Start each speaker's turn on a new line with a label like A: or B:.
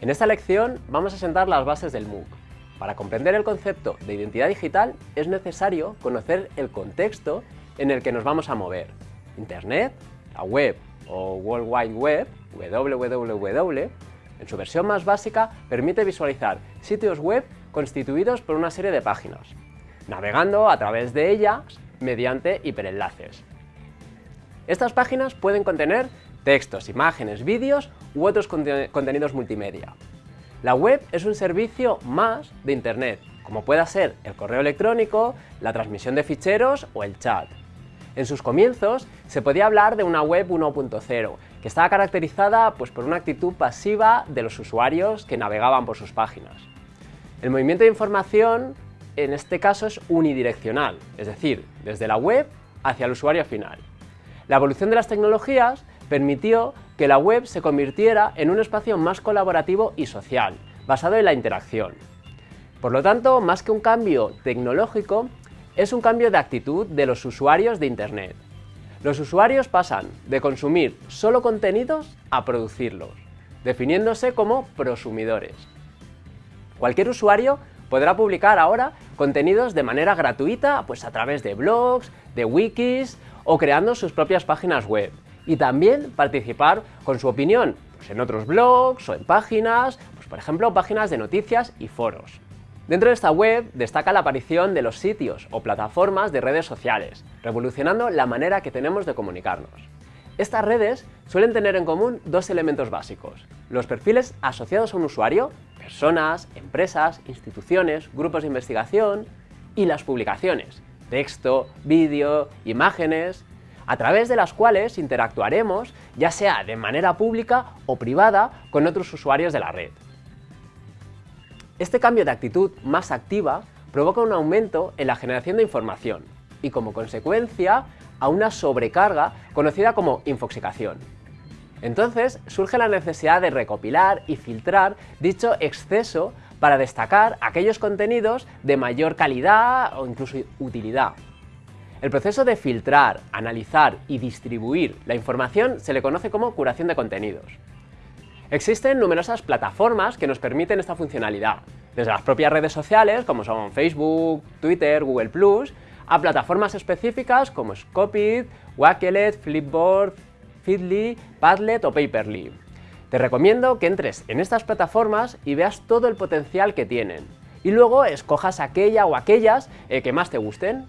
A: En esta lección vamos a sentar las bases del MOOC. Para comprender el concepto de identidad digital es necesario conocer el contexto en el que nos vamos a mover. Internet, la web o World Wide Web, www, en su versión más básica permite visualizar sitios web constituidos por una serie de páginas, navegando a través de ellas mediante hiperenlaces. Estas páginas pueden contener textos, imágenes, vídeos u otros contenidos multimedia. La web es un servicio más de Internet, como pueda ser el correo electrónico, la transmisión de ficheros o el chat. En sus comienzos se podía hablar de una web 1.0, que estaba caracterizada pues, por una actitud pasiva de los usuarios que navegaban por sus páginas. El movimiento de información en este caso es unidireccional, es decir, desde la web hacia el usuario final. La evolución de las tecnologías permitió que la web se convirtiera en un espacio más colaborativo y social, basado en la interacción. Por lo tanto, más que un cambio tecnológico, es un cambio de actitud de los usuarios de Internet. Los usuarios pasan de consumir solo contenidos a producirlos, definiéndose como prosumidores. Cualquier usuario podrá publicar ahora contenidos de manera gratuita pues a través de blogs, de wikis o creando sus propias páginas web y también participar con su opinión pues en otros blogs o en páginas, pues por ejemplo páginas de noticias y foros. Dentro de esta web destaca la aparición de los sitios o plataformas de redes sociales, revolucionando la manera que tenemos de comunicarnos. Estas redes suelen tener en común dos elementos básicos, los perfiles asociados a un usuario, personas, empresas, instituciones, grupos de investigación, y las publicaciones, texto, vídeo, imágenes, a través de las cuales interactuaremos, ya sea de manera pública o privada, con otros usuarios de la red. Este cambio de actitud más activa provoca un aumento en la generación de información y como consecuencia a una sobrecarga conocida como infoxicación. Entonces surge la necesidad de recopilar y filtrar dicho exceso para destacar aquellos contenidos de mayor calidad o incluso utilidad. El proceso de filtrar, analizar y distribuir la información se le conoce como curación de contenidos. Existen numerosas plataformas que nos permiten esta funcionalidad, desde las propias redes sociales, como son Facebook, Twitter, Google+, a plataformas específicas como Scopit, Wakelet, Flipboard, Feedly, Padlet o Paperly. Te recomiendo que entres en estas plataformas y veas todo el potencial que tienen. Y luego escojas aquella o aquellas eh, que más te gusten.